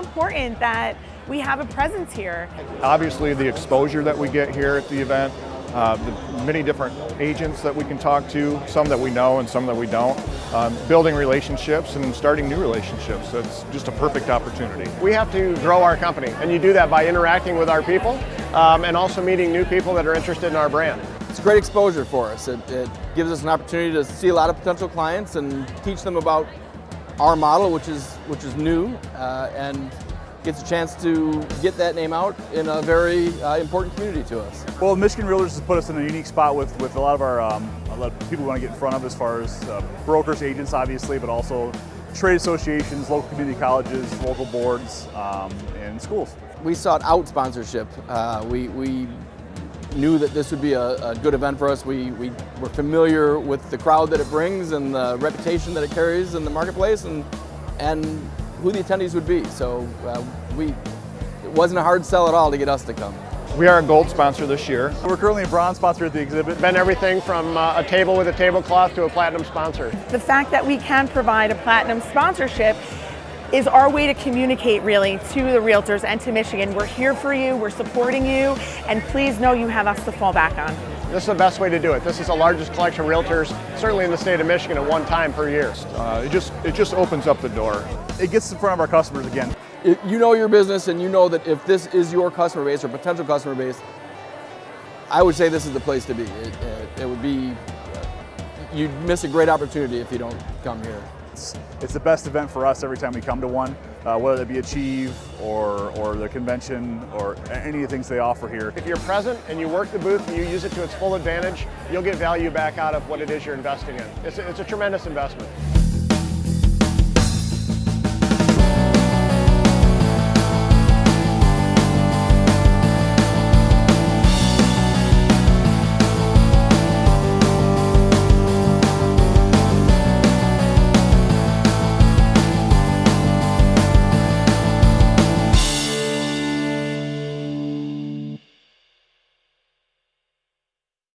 important that we have a presence here. Obviously, the exposure that we get here at the event, uh, the many different agents that we can talk to, some that we know and some that we don't, um, building relationships and starting new relationships. That's just a perfect opportunity. We have to grow our company, and you do that by interacting with our people um, and also meeting new people that are interested in our brand. It's great exposure for us. It, it gives us an opportunity to see a lot of potential clients and teach them about our model, which is which is new, uh, and gets a chance to get that name out in a very uh, important community to us. Well, Michigan Realtors has put us in a unique spot with, with a lot of our um, a lot of people we want to get in front of as far as uh, brokers, agents, obviously, but also trade associations, local community colleges, local boards, um, and schools. We sought out sponsorship. Uh, we, we knew that this would be a, a, good event for us. We, we were familiar with the crowd that it brings and the reputation that it carries in the marketplace and, and who the attendees would be. So uh, we, it wasn't a hard sell at all to get us to come. We are a gold sponsor this year. We're currently a bronze sponsor at the exhibit. Been everything from uh, a table with a tablecloth to a platinum sponsor. The fact that we can provide a platinum sponsorship is our way to communicate really to the realtors and to Michigan. We're here for you, we're supporting you, and please know you have us to fall back on. This is the best way to do it. This is the largest collection of realtors, certainly in the state of Michigan, at one time per year. Uh, it just it just opens up the door. It gets in front of our customers again. If you know your business and you know that if this is your customer base or potential customer base, I would say this is the place to be. It, it, it would be, you'd miss a great opportunity if you don't come here. It's, it's the best event for us every time we come to one, uh, whether it be Achieve or, or the convention or any of the things they offer here. If you're present and you work the booth and you use it to its full advantage, you'll get value back out of what it is you're investing in. It's a, it's a tremendous investment.